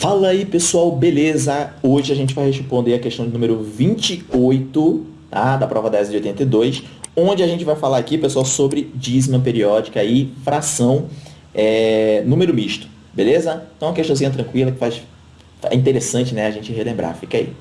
Fala aí pessoal, beleza? Hoje a gente vai responder a questão de número 28 tá? da prova 10 de 82, onde a gente vai falar aqui, pessoal, sobre dízima periódica e fração é, número misto, beleza? Então uma questãozinha tranquila que faz, é interessante né, a gente relembrar, fica aí.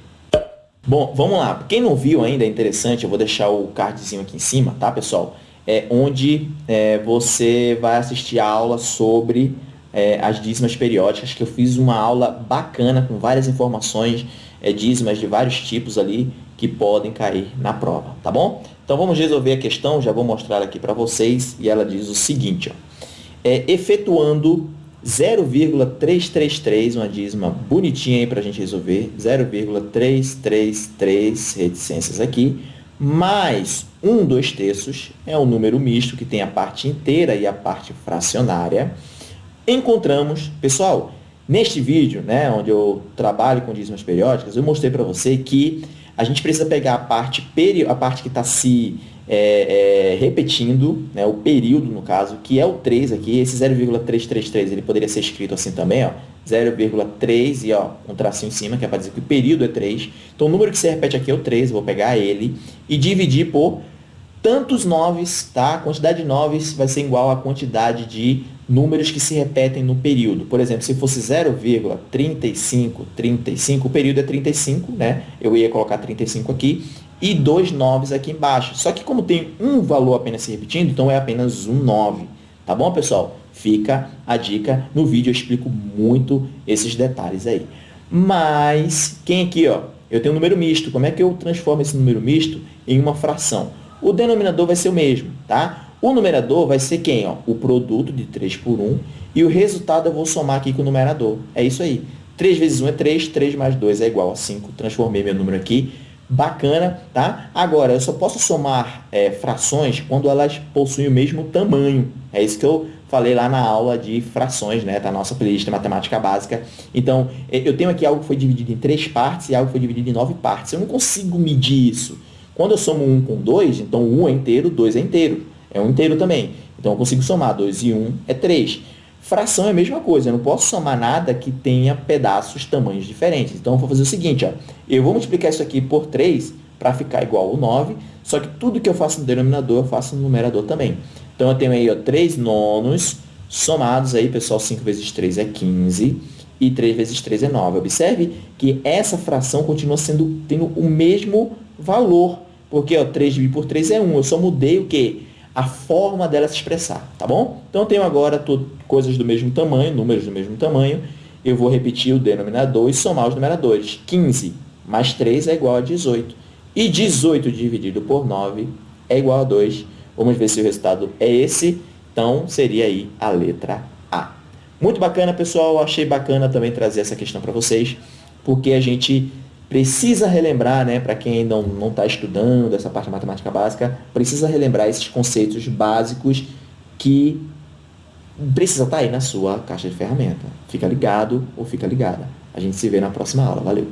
Bom, vamos lá. Quem não viu ainda é interessante, eu vou deixar o cardzinho aqui em cima, tá pessoal? É onde é, você vai assistir a aula sobre é, as dízimas periódicas, que eu fiz uma aula bacana com várias informações é, dízimas de vários tipos ali que podem cair na prova, tá bom? Então vamos resolver a questão, já vou mostrar aqui para vocês, e ela diz o seguinte, ó, é, efetuando 0,333, uma dízima bonitinha aí para a gente resolver, 0,333 reticências aqui, mais 1 2 terços, é um número misto que tem a parte inteira e a parte fracionária, encontramos, pessoal, neste vídeo, né, onde eu trabalho com dízimas periódicas, eu mostrei para você que a gente precisa pegar a parte, a parte que está se é, é, repetindo, né, o período, no caso, que é o 3 aqui, esse 0,333, ele poderia ser escrito assim também, ó, 0,3 e ó, um tracinho em cima, que é para dizer que o período é 3. Então, o número que se repete aqui é o 3, vou pegar ele e dividir por tantos noves, tá? A quantidade de noves vai ser igual à quantidade de números que se repetem no período. Por exemplo, se fosse 0,35, 35, o período é 35, né? Eu ia colocar 35 aqui e dois noves aqui embaixo. Só que como tem um valor apenas se repetindo, então é apenas um 9. Tá bom, pessoal? Fica a dica. No vídeo eu explico muito esses detalhes aí. Mas, quem aqui, ó? Eu tenho um número misto. Como é que eu transformo esse número misto em uma fração? O denominador vai ser o mesmo, tá? O numerador vai ser quem? Ó? O produto de 3 por 1 e o resultado eu vou somar aqui com o numerador. É isso aí. 3 vezes 1 é 3, 3 mais 2 é igual a 5. Transformei meu número aqui. Bacana, tá? Agora, eu só posso somar é, frações quando elas possuem o mesmo tamanho. É isso que eu falei lá na aula de frações, né? Da nossa playlist de matemática básica. Então, eu tenho aqui algo que foi dividido em três partes e algo que foi dividido em nove partes. Eu não consigo medir isso. Quando eu somo 1 com 2, então 1 é inteiro, 2 é inteiro é um inteiro também. Então, eu consigo somar 2 e 1 é 3. Fração é a mesma coisa, eu não posso somar nada que tenha pedaços, tamanhos diferentes. Então, eu vou fazer o seguinte, ó, eu vou multiplicar isso aqui por 3 para ficar igual ao 9, só que tudo que eu faço no denominador, eu faço no numerador também. Então, eu tenho aí ó, 3 nonos somados, aí, pessoal, 5 vezes 3 é 15 e 3 vezes 3 é 9. Observe que essa fração continua sendo, tendo o mesmo valor, porque ó, 3 dividido por 3 é 1, eu só mudei o quê? a forma dela se expressar, tá bom? Então, eu tenho agora coisas do mesmo tamanho, números do mesmo tamanho. Eu vou repetir o denominador e somar os numeradores. 15 mais 3 é igual a 18. E 18 dividido por 9 é igual a 2. Vamos ver se o resultado é esse. Então, seria aí a letra A. Muito bacana, pessoal. Achei bacana também trazer essa questão para vocês, porque a gente precisa relembrar, né, para quem ainda não está estudando essa parte de matemática básica, precisa relembrar esses conceitos básicos que precisa estar tá aí na sua caixa de ferramenta. Fica ligado ou fica ligada. A gente se vê na próxima aula. Valeu!